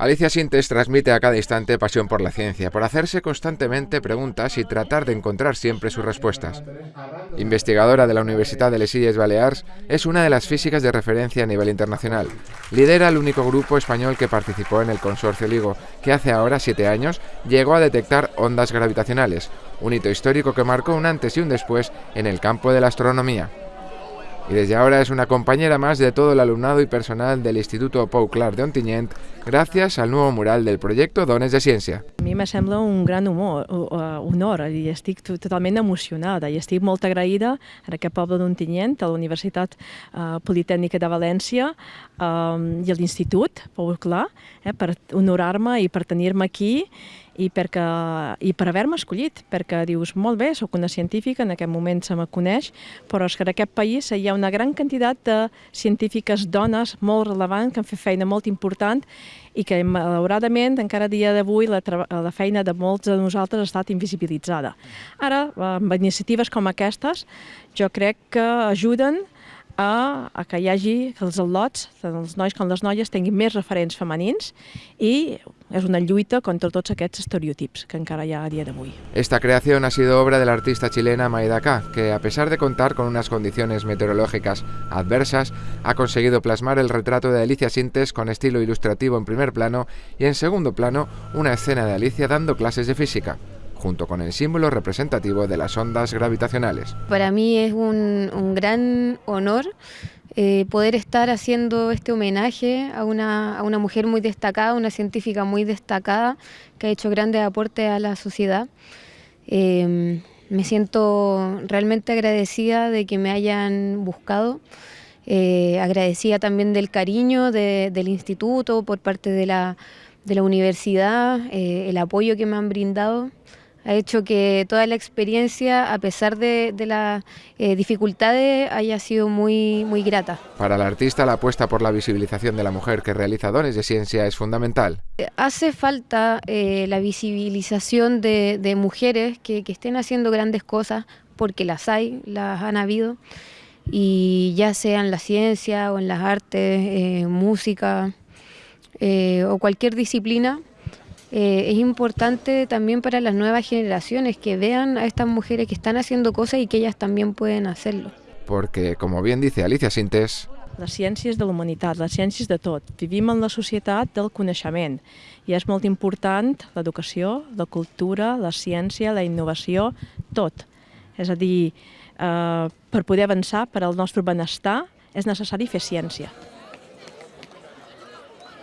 Alicia Sintes transmite a cada instante pasión por la ciencia, por hacerse constantemente preguntas y tratar de encontrar siempre sus respuestas. Investigadora de la Universidad de Les Illes Balears, es una de las físicas de referencia a nivel internacional. Lidera el único grupo español que participó en el consorcio LIGO, que hace ahora siete años llegó a detectar ondas gravitacionales, un hito histórico que marcó un antes y un después en el campo de la astronomía y desde ahora es una compañera más de todo el alumnado y personal del Instituto Pau Clar de Ontinyent gràcies al nuevo mural del projecte Dones de Ciència. A mi me sembla un gran humor, honor i estic totalment emocionada i estic molt agraïda a aquest poble d'Ontinyent, a la Universitat uh, Politècnica de València um, i a l'Institut Pau Clar eh, per honorar-me i per tenir-me aquí i, perquè, i per haver-me escollit, perquè dius, molt bé, sóc una científica, en aquest moment se me coneix, però és que en aquest país hi ha una gran quantitat de científiques dones molt relevants que han fet feina molt important i que malauradament encara a dia d'avui la, la feina de molts de nosaltres ha estat invisibilitzada. Ara, amb iniciatives com aquestes, jo crec que ajuden a, a que hi hagi que els al·lots, tant els nois com les noies, tinguin més referents femenins i és una lluita contra tots aquests estereotips que encara hi ha a dia d'avui. Esta creación ha sido obra de la chilena Maida K, que a pesar de contar con unas condiciones meteorológicas adversas, ha conseguido plasmar el retrato de Alicia Sintes con estilo ilustrativo en primer plano y en segundo plano una escena de Alicia dando clases de física junto con el símbolo representativo de las ondas gravitacionales. Para mí es un, un gran honor eh, poder estar haciendo este homenaje a una, a una, mujer muy destacada, una científica muy destacada que ha hecho grandes aportes a la sociedad. Eh, me siento realmente agradecida de que me hayan buscado, eh, agradecida también del cariño de, del instituto por parte de la, de la universidad, eh, el apoyo que me han brindado ha hecho que toda la experiencia, a pesar de, de las eh, dificultades, haya sido muy, muy grata. Para el artista, la apuesta por la visibilización de la mujer que realiza dones de ciencia es fundamental. Hace falta eh, la visibilización de, de mujeres que, que, estén haciendo grandes cosas, porque las hay, las han habido, y ya sea en la ciencia o en las artes, eh, música eh, o cualquier disciplina, eh, es importante también para las nuevas generaciones que vean a estas mujeres que están haciendo cosas y que ellas también pueden hacerlo. Porque, como bien dice Alicia Sintes, la ciència és de la humanitat, la ciència és de tot. Vivim en la societat del coneixement i és molt important l'educació, la cultura, la ciència, la innovació, tot. És a dir, eh, per poder avançar, per al nostre benestar, és necessari fer ciència.